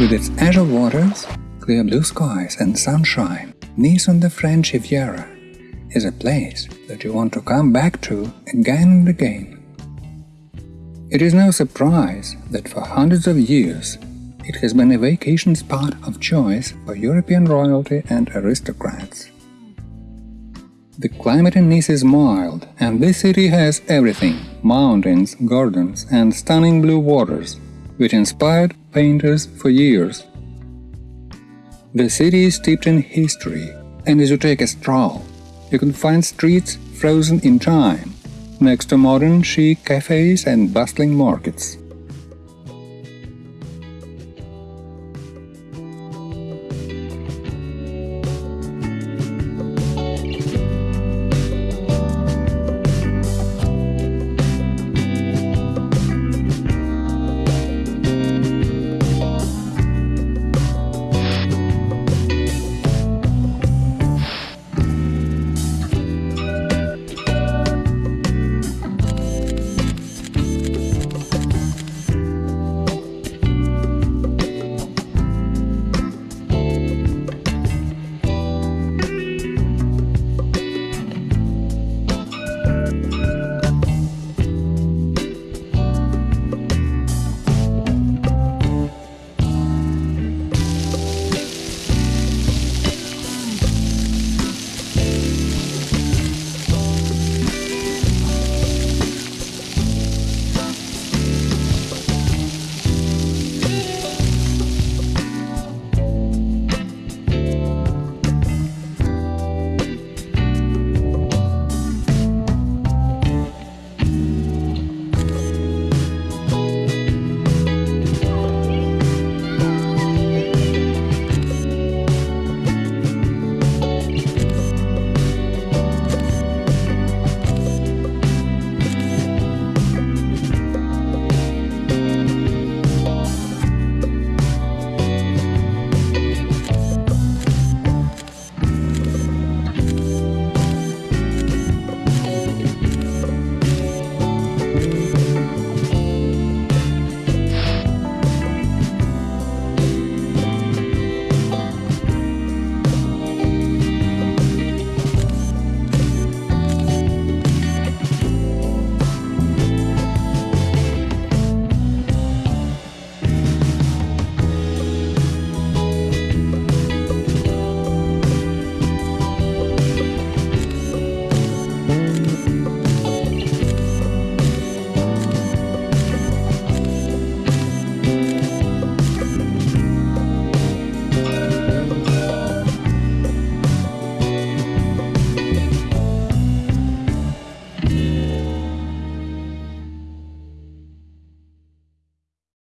With its azure waters, clear blue skies and sunshine, Nice on the French Riviera is a place that you want to come back to again and again. It is no surprise that for hundreds of years it has been a vacation spot of choice for European royalty and aristocrats. The climate in Nice is mild, and this city has everything – mountains, gardens, and stunning blue waters, which inspired painters for years. The city is steeped in history, and as you take a stroll, you can find streets frozen in time, next to modern chic cafes and bustling markets.